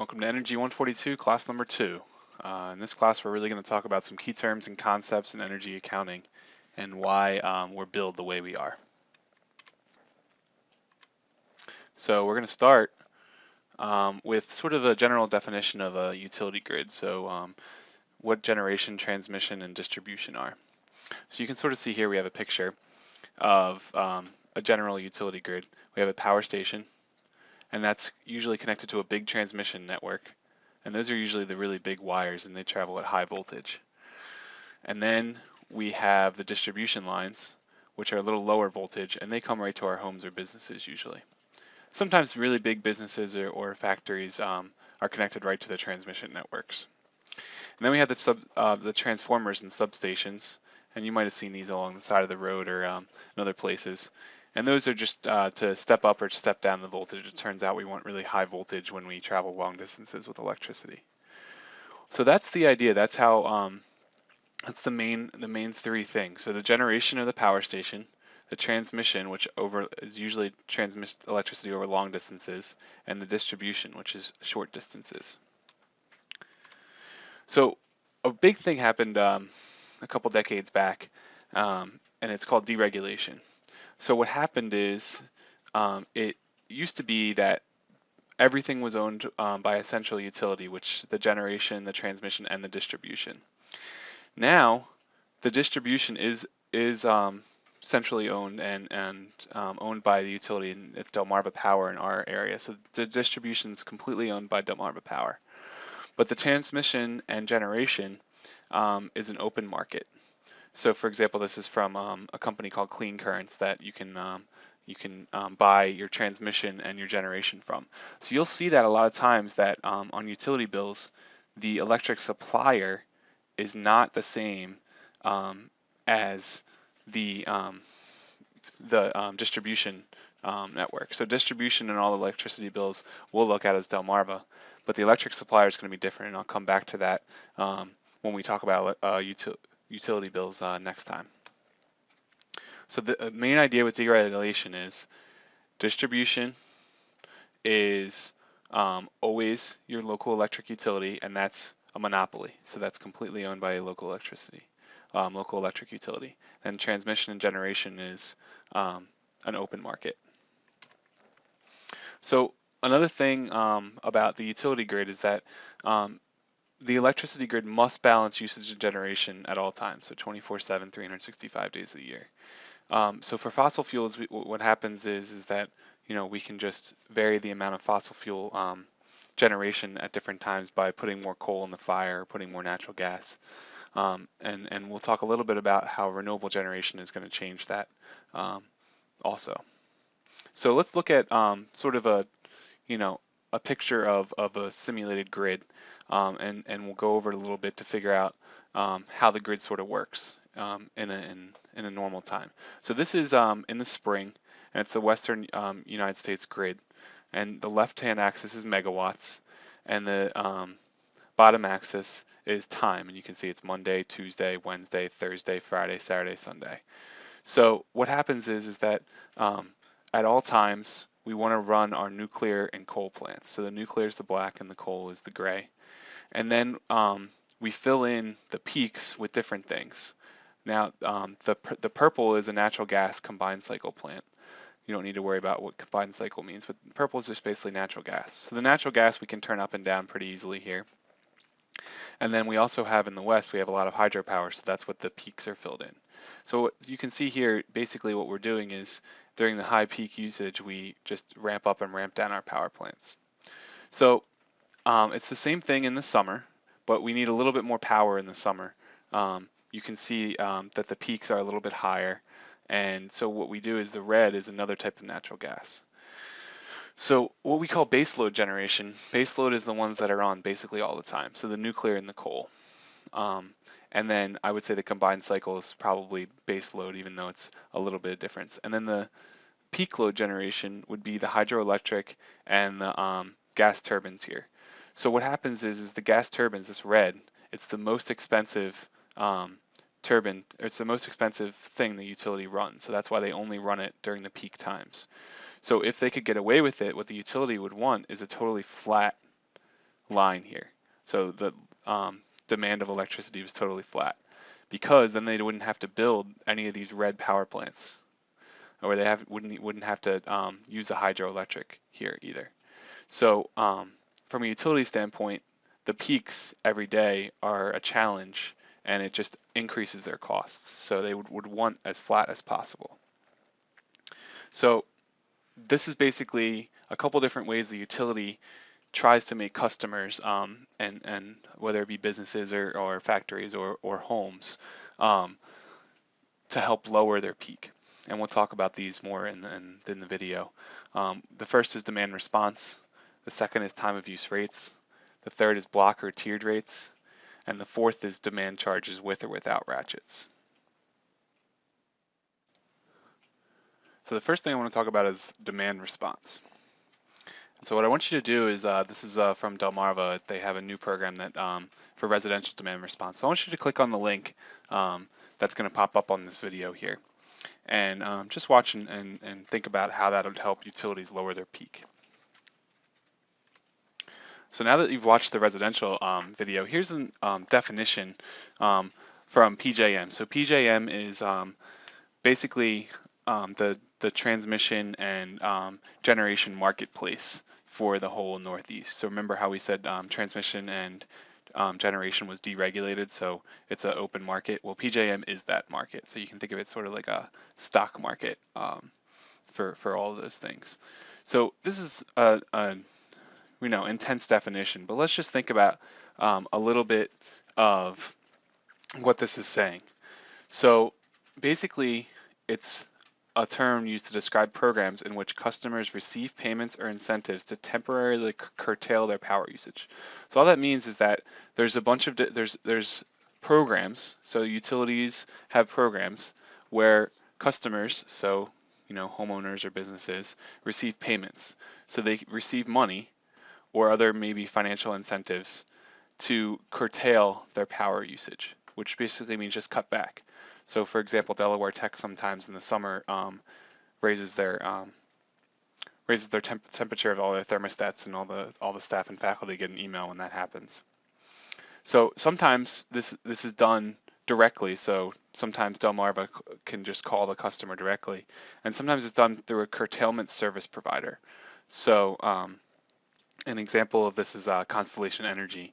Welcome to Energy 142, class number two. Uh, in this class, we're really going to talk about some key terms and concepts in energy accounting and why um, we're billed the way we are. So we're going to start um, with sort of a general definition of a utility grid. So um, what generation, transmission, and distribution are. So you can sort of see here we have a picture of um, a general utility grid. We have a power station, and that's usually connected to a big transmission network. And those are usually the really big wires and they travel at high voltage. And then we have the distribution lines, which are a little lower voltage, and they come right to our homes or businesses usually. Sometimes really big businesses or, or factories um, are connected right to the transmission networks. And then we have the, sub, uh, the transformers and substations, and you might have seen these along the side of the road or um, in other places. And those are just uh, to step up or step down the voltage. It turns out we want really high voltage when we travel long distances with electricity. So that's the idea. That's how um, that's the main the main three things. So the generation of the power station, the transmission, which over is usually transmits electricity over long distances, and the distribution, which is short distances. So a big thing happened um, a couple decades back, um, and it's called deregulation. So what happened is um, it used to be that everything was owned um, by a central utility, which the generation, the transmission, and the distribution. Now, the distribution is is um, centrally owned and and um, owned by the utility, and it's Delmarva Power in our area. So the distribution is completely owned by Delmarva Power, but the transmission and generation um, is an open market. So for example, this is from um, a company called Clean Currents that you can um, you can um, buy your transmission and your generation from. So you'll see that a lot of times that um, on utility bills, the electric supplier is not the same um, as the um, the distribution network. So distribution and all the electricity bills we'll look at as Delmarva, but the electric supplier is going to be different, and I'll come back to that when we talk about uh, utility bills uh, next time. So the uh, main idea with deregulation is distribution is um, always your local electric utility, and that's a monopoly. So that's completely owned by a local electricity, um, local electric utility. And transmission and generation is um, an open market. So another thing um, about the utility grid is that um, the electricity grid must balance usage and generation at all times, so 24/7, 365 days a year. Um, so for fossil fuels, we, what happens is is that you know we can just vary the amount of fossil fuel um, generation at different times by putting more coal in the fire, putting more natural gas, um, and and we'll talk a little bit about how renewable generation is going to change that um, also. So let's look at um, sort of a you know a picture of of a simulated grid um, and, and we'll go over it a little bit to figure out um, how the grid sort of works um, in, a, in, in, a normal time. So this is um, in the spring, and it's the western um, United States grid. And the left-hand axis is megawatts, and the um, bottom axis is time. And you can see it's Monday, Tuesday, Wednesday, Thursday, Friday, Saturday, Sunday. So what happens is, is that at all times, we want to run our nuclear and coal plants. So the nuclear is the black and the coal is the gray. And then um, we fill in the peaks with different things. Now, um, the, the purple is a natural gas combined cycle plant. You don't need to worry about what combined cycle means, but purple is just basically natural gas. So the natural gas we can turn up and down pretty easily here. And then we also have in the west, we have a lot of hydropower, so that's what the peaks are filled in. So you can see here, basically what we're doing is during the high peak usage, we just ramp up and ramp down our power plants. So um, it's the same thing in the summer, but we need a little bit more power in the summer. Um, you can see um, that the peaks are a little bit higher. And so what we do is the red is another type of natural gas. So what we call baseload generation, baseload is the ones that are on basically all the time. So the nuclear and the coal. Um, and then I would say the combined cycle is probably baseload, even though it's a little bit of difference. And then the peak load generation would be the hydroelectric and the um, gas turbines here. So what happens is, is the gas turbines, this red, it's the most expensive um, turbine, it's the most expensive thing the utility runs. So that's why they only run it during the peak times. So if they could get away with it, what the utility would want is a totally flat line here. So the um, demand of electricity was totally flat because then they wouldn't have to build any of these red power plants or they have, wouldn't, wouldn't have to um, use the hydroelectric here either. So um, from a utility standpoint, the peaks every day are a challenge and it just increases their costs. So they would, would want as flat as possible. So this is basically a couple different ways the utility tries to make customers um, and and whether it be businesses or, or factories or, or homes um, to help lower their peak. And we'll talk about these more in the, in, in the video. Um, the first is demand response. The second is time of use rates. The third is block or tiered rates. And the fourth is demand charges with or without ratchets. So the first thing I want to talk about is demand response. So what I want you to do is, uh, this is uh, from Delmarva, they have a new program that um, for residential demand response. So I want you to click on the link um, that's going to pop up on this video here and um, just watch and, and, and think about how that would help utilities lower their peak. So now that you've watched the residential um, video, here's a um, definition um, from PJM. So PJM is um, basically um, the, the transmission and um, generation marketplace for the whole Northeast. So remember how we said transmission and generation was deregulated, so it's an open market. Well, PJM is that market, so you can think of it sort of like a stock market for, for all those things. So this is a, a you know, intense definition, but let's just think about um, a little bit of what this is saying. So basically, it's a term used to describe programs in which customers receive payments or incentives to temporarily curtail their power usage. So all that means is that there's a bunch of there's there's programs. So utilities have programs where customers, so you know homeowners or businesses, receive payments. So they receive money or other maybe financial incentives to curtail their power usage, which basically means just cut back. So for example, Delaware Tech sometimes in the summer um, raises their um, raises their temp temperature of all their thermostats and all the all the staff and faculty get an email when that happens. So sometimes this this is done directly. So sometimes Delmarva can just call the customer directly, and sometimes it's done through a curtailment service provider. So um, an example of this is uh, Constellation Energy,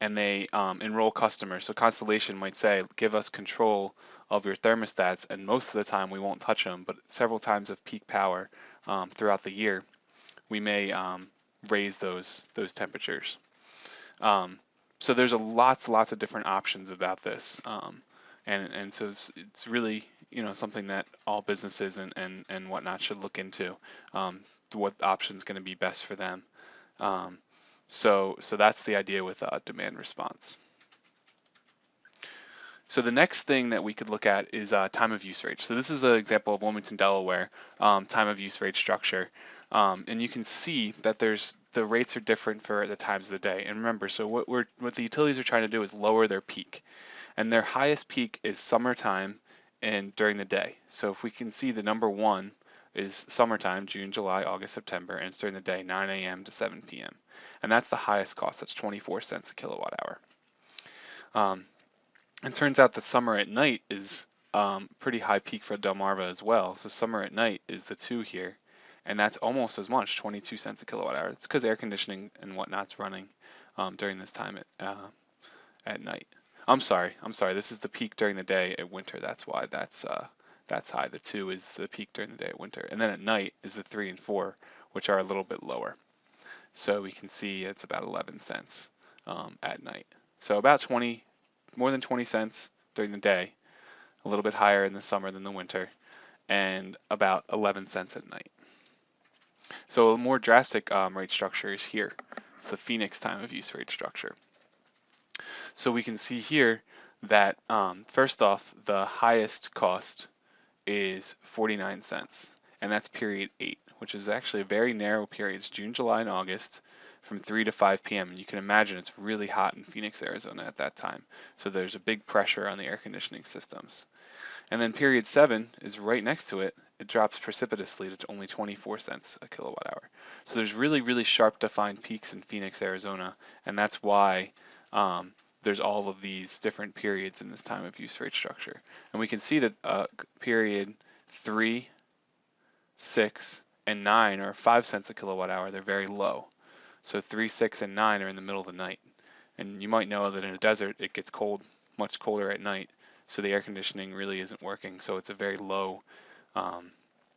and they um, enroll customers. So Constellation might say, give us control of your thermostats, and most of the time we won't touch them, but several times of peak power um, throughout the year, we may um, raise those those temperatures. Um, so there's a lots lots of different options about this, um, and and so it's, it's really you know something that all businesses and and and whatnot should look into. Um, what option is going to be best for them. Um, so, so that's the idea with uh, demand response. So the next thing that we could look at is uh, time of use rate. So this is an example of Wilmington, Delaware, um, time of use rate structure. Um, and you can see that there's the rates are different for the times of the day. And remember, so what we're what the utilities are trying to do is lower their peak. And their highest peak is summertime and during the day. So if we can see the number one is summertime, June, July, August, September, and it's during the day, 9 a.m. to 7 p.m. And that's the highest cost, that's 24 cents a kilowatt hour. Um, it turns out that summer at night is um, pretty high peak for Delmarva as well. So summer at night is the two here, and that's almost as much, 22 cents a kilowatt hour. It's because air conditioning and whatnot's running um, during this time at, uh, at night. I'm sorry, I'm sorry, this is the peak during the day at winter, that's why that's uh, that's high. The two is the peak during the day at winter. And then at night is the three and four, which are a little bit lower. So we can see it's about 11 cents um, at night. So about 20, more than 20 cents during the day, a little bit higher in the summer than the winter, and about 11 cents at night. So a more drastic um, rate structure is here. It's the Phoenix time of use rate structure. So we can see here that um, first off, the highest cost is 49 cents, and that's period 8, which is actually a very narrow period. It's June, July, and August from 3 to 5 p.m. And you can imagine it's really hot in Phoenix, Arizona at that time. So there's a big pressure on the air conditioning systems. And then period 7 is right next to it, it drops precipitously to only 24 cents a kilowatt hour. So there's really, really sharp defined peaks in Phoenix, Arizona, and that's why um, there's all of these different periods in this time of use rate structure. And we can see that uh, period three, six, and nine are five cents a kilowatt hour. They're very low. So three, six, and nine are in the middle of the night. And you might know that in a desert, it gets cold, much colder at night. So the air conditioning really isn't working. So it's a very low, um,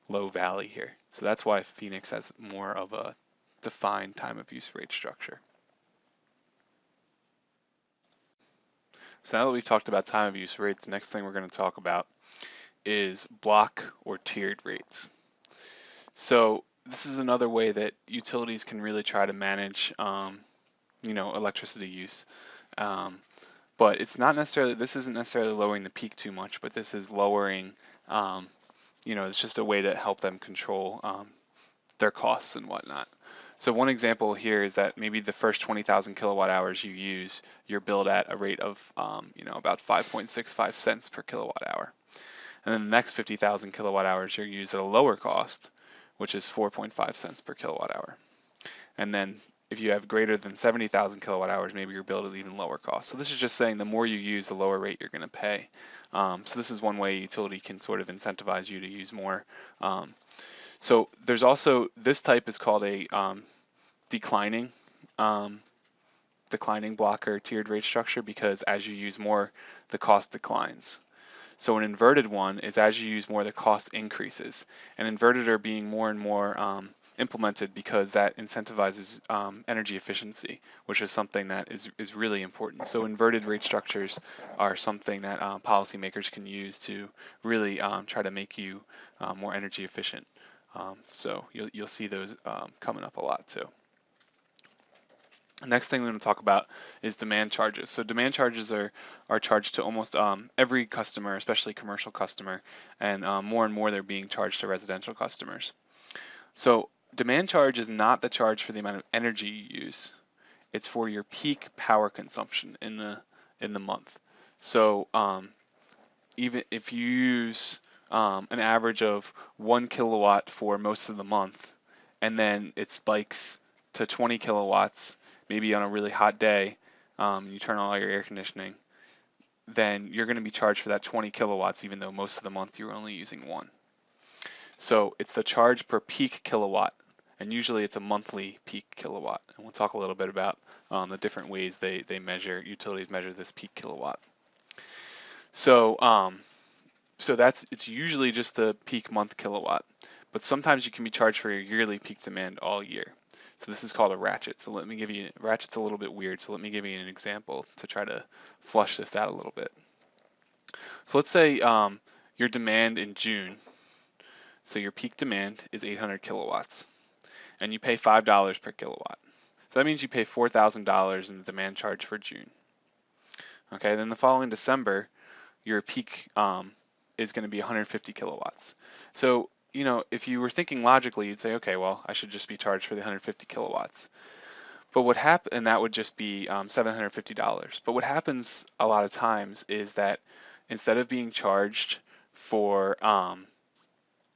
low valley here. So that's why Phoenix has more of a defined time of use rate structure. So now that we've talked about time of use rate, the next thing we're going to talk about is block or tiered rates. So this is another way that utilities can really try to manage, um, you know, electricity use. Um, but it's not necessarily, this isn't necessarily lowering the peak too much, but this is lowering, um, you know, it's just a way to help them control um, their costs and whatnot. So one example here is that maybe the first 20,000 kilowatt hours you use, you're billed at a rate of, um, you know, about 5.65 cents per kilowatt hour. And then the next 50,000 kilowatt hours you're used at a lower cost, which is 4.5 cents per kilowatt hour. And then if you have greater than 70,000 kilowatt hours, maybe you're billed at even lower cost. So this is just saying the more you use, the lower rate you're going to pay. Um, so this is one way utility can sort of incentivize you to use more. Um, so there's also, this type is called a um, declining, um, declining blocker tiered rate structure because as you use more, the cost declines. So an inverted one is as you use more, the cost increases. And inverted are being more and more um, implemented because that incentivizes um, energy efficiency, which is something that is, is really important. So inverted rate structures are something that um, policymakers can use to really um, try to make you uh, more energy efficient. Um, so you'll, you'll see those um, coming up a lot too. The next thing we're going to talk about is demand charges. So demand charges are, are charged to almost um, every customer, especially commercial customer, and um, more and more they're being charged to residential customers. So demand charge is not the charge for the amount of energy you use. It's for your peak power consumption in the in the month. So um, even if you use um, an average of one kilowatt for most of the month, and then it spikes to 20 kilowatts, maybe on a really hot day, um, you turn on all your air conditioning, then you're going to be charged for that 20 kilowatts, even though most of the month you're only using one. So it's the charge per peak kilowatt, and usually it's a monthly peak kilowatt. And we'll talk a little bit about um, the different ways they, they measure, utilities measure this peak kilowatt. So um, so that's it's usually just the peak month kilowatt, but sometimes you can be charged for your yearly peak demand all year. So this is called a ratchet. So let me give you, ratchet's a little bit weird, so let me give you an example to try to flush this out a little bit. So let's say um, your demand in June, so your peak demand is 800 kilowatts, and you pay $5 per kilowatt. So that means you pay $4,000 in the demand charge for June. Okay, then the following December, your peak um, is going to be 150 kilowatts. So, you know, if you were thinking logically, you'd say, okay, well, I should just be charged for the 150 kilowatts. But what happens, and that would just be um, $750. But what happens a lot of times is that instead of being charged for um,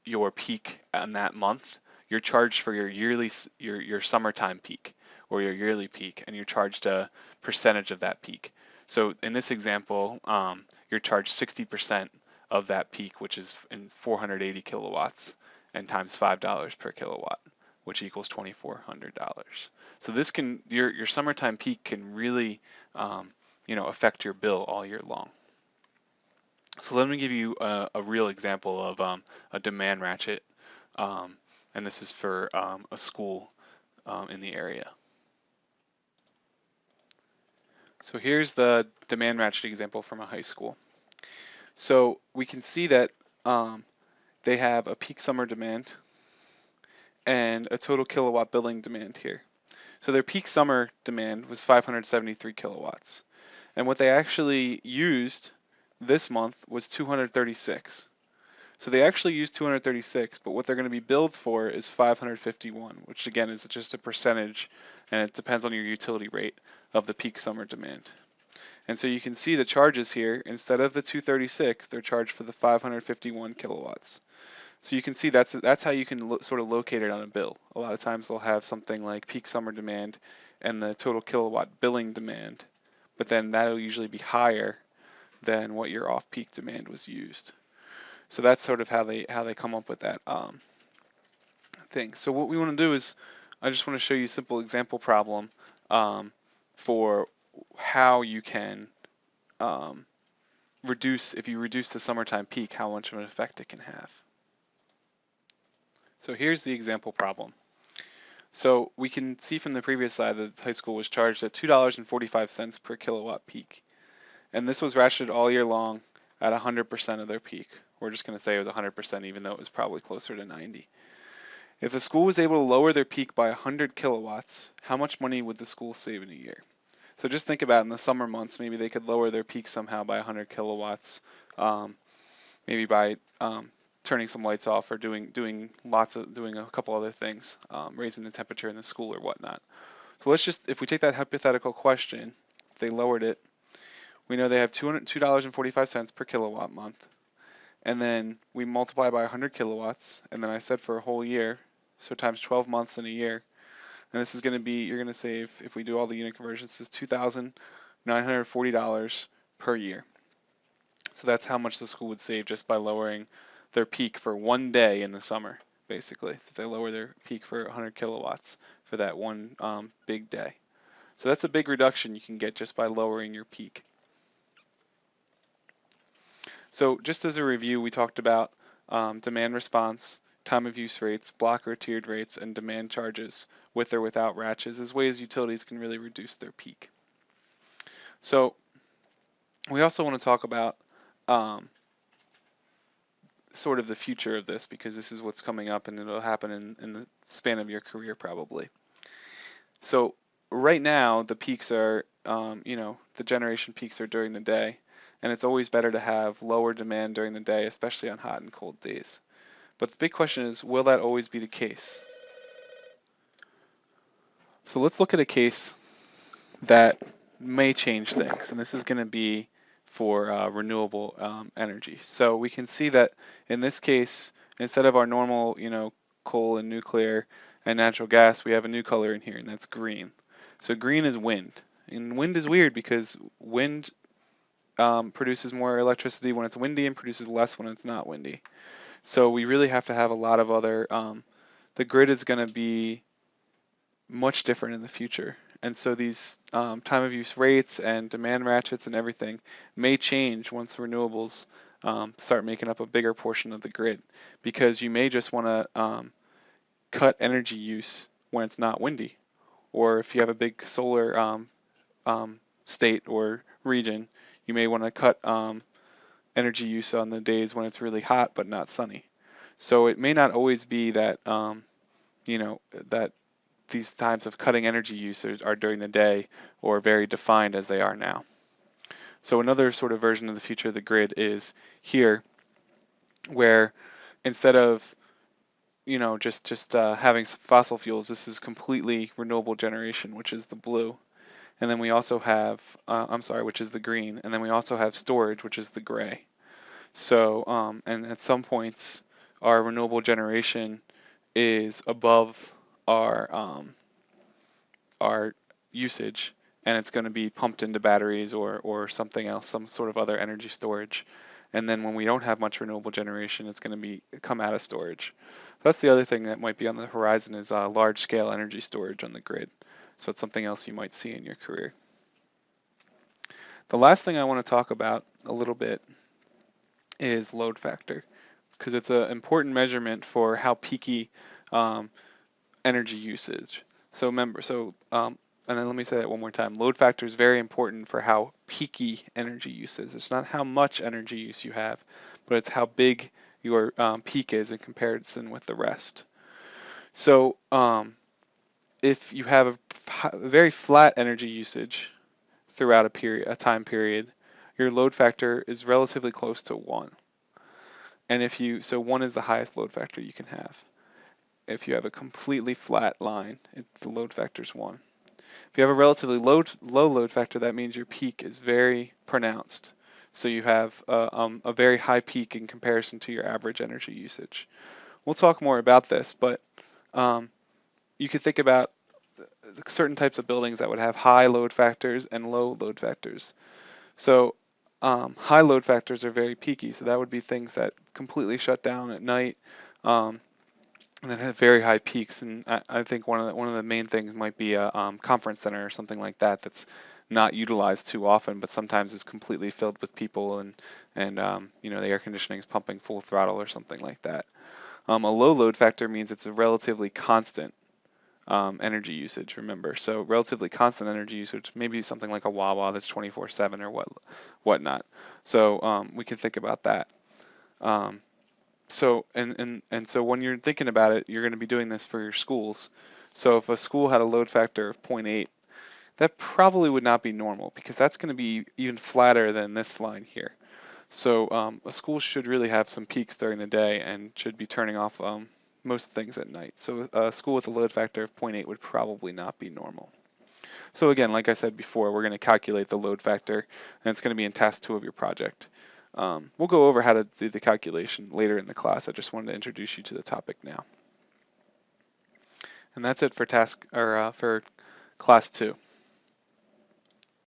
your peak on that month, you're charged for your yearly, your, your summertime peak or your yearly peak, and you're charged a percentage of that peak. So in this example, um, you're charged 60% of that peak, which is in 480 kilowatts, and times $5 per kilowatt, which equals $2,400. So this can, your, your summertime peak can really, um, you know, affect your bill all year long. So let me give you a, a real example of um, a demand ratchet, um, and this is for um, a school um, in the area. So here's the demand ratchet example from a high school. So we can see that um, they have a peak summer demand and a total kilowatt billing demand here. So their peak summer demand was 573 kilowatts. And what they actually used this month was 236. So they actually used 236, but what they're going to be billed for is 551, which again is just a percentage, and it depends on your utility rate of the peak summer demand. And so you can see the charges here, instead of the 236, they're charged for the 551 kilowatts. So you can see that's that's how you can sort of locate it on a bill. A lot of times they'll have something like peak summer demand and the total kilowatt billing demand, but then that'll usually be higher than what your off-peak demand was used. So that's sort of how they how they come up with that um, thing. So what we want to do is, I just want to show you a simple example problem um, for how you can um, reduce, if you reduce the summertime peak, how much of an effect it can have. So here's the example problem. So we can see from the previous slide that the high school was charged at $2.45 per kilowatt peak. And this was ratcheted all year long at 100% of their peak. We're just going to say it was 100% even though it was probably closer to 90. If the school was able to lower their peak by 100 kilowatts, how much money would the school save in a year? So just think about in the summer months, maybe they could lower their peak somehow by 100 kilowatts, um, maybe by um, turning some lights off or doing doing lots of doing a couple other things, um, raising the temperature in the school or whatnot. So let's just if we take that hypothetical question, they lowered it, we know they have $202.45 per kilowatt month, and then we multiply by 100 kilowatts, and then I said for a whole year, so times 12 months in a year, and this is going to be you're going to save if we do all the unit conversions, is $2,940 per year. So that's how much the school would save just by lowering their peak for one day in the summer, basically. If they lower their peak for 100 kilowatts for that one um, big day. So that's a big reduction you can get just by lowering your peak. So just as a review, we talked about um, demand response, time of use rates, block or tiered rates, and demand charges with or without ratchets as ways utilities can really reduce their peak. So we also want to talk about um, sort of the future of this because this is what's coming up and it'll happen in, in the span of your career probably. So right now the peaks are, um, you know, the generation peaks are during the day and it's always better to have lower demand during the day, especially on hot and cold days. But the big question is, will that always be the case? So let's look at a case that may change things, and this is going to be for uh, renewable um, energy. So we can see that in this case, instead of our normal, you know, coal and nuclear and natural gas, we have a new color in here, and that's green. So green is wind. And wind is weird because wind um, produces more electricity when it's windy and produces less when it's not windy. So we really have to have a lot of other, um, the grid is going to be much different in the future. And so these um, time of use rates and demand ratchets and everything may change once renewables um, start making up a bigger portion of the grid because you may just want to um, cut energy use when it's not windy. Or if you have a big solar um, um, state or region, you may want to cut um, energy use on the days when it's really hot but not sunny. So it may not always be that, you know, that these times of cutting energy use are during the day or very defined as they are now. So another sort of version of the future of the grid is here, where instead of you know just just uh, having fossil fuels, this is completely renewable generation, which is the blue, and then we also have uh, I'm sorry, which is the green, and then we also have storage, which is the gray. So um, and at some points, our renewable generation is above our um, our usage and it's going to be pumped into batteries or, or something else, some sort of other energy storage. And then when we don't have much renewable generation, it's going to be come out of storage. That's the other thing that might be on the horizon is uh, large scale energy storage on the grid. So it's something else you might see in your career. The last thing I want to talk about a little bit is load factor because it's an important measurement for how peaky um, energy usage. So remember, so um, and then let me say that one more time. Load factor is very important for how peaky energy use is. It's not how much energy use you have, but it's how big your um, peak is in comparison with the rest. So um, if you have a, very flat energy usage throughout a period, a time period, your load factor is relatively close to one. And if you, so one is the highest load factor you can have if you have a completely flat line, it, the load factor is 1. If you have a relatively low, low load factor, that means your peak is very pronounced. So you have uh, um, a very high peak in comparison to your average energy usage. We'll talk more about this, but um, you could think about certain types of buildings that would have high load factors and low load factors. So um, high load factors are very peaky, so that would be things that completely shut down at night um, and then have very high peaks. And I, I, think one of the, one of the main things might be a um, conference center or something like that that's not utilized too often, but sometimes is completely filled with people and and um, you know the air conditioning is pumping full throttle or something like that. Um, a low load factor means it's a relatively constant um, energy usage, remember. So relatively constant energy usage, maybe something like a Wawa that's 24/7 or what whatnot. So um, we can think about that. Um, so and, and and so when you're thinking about it, you're going to be doing this for your schools. So if a school had a load factor of 0.8, that probably would not be normal because that's going to be even flatter than this line here. So um, a school should really have some peaks during the day and should be turning off um, most things at night. So a school with a load factor of 0.8 would probably not be normal. So again, like I said before, we're going to calculate the load factor, and it's going to be in task two of your project. Um, we'll go over how to do the calculation later in the class. I just wanted to introduce you to the topic now. And that's it for task or uh, for class two.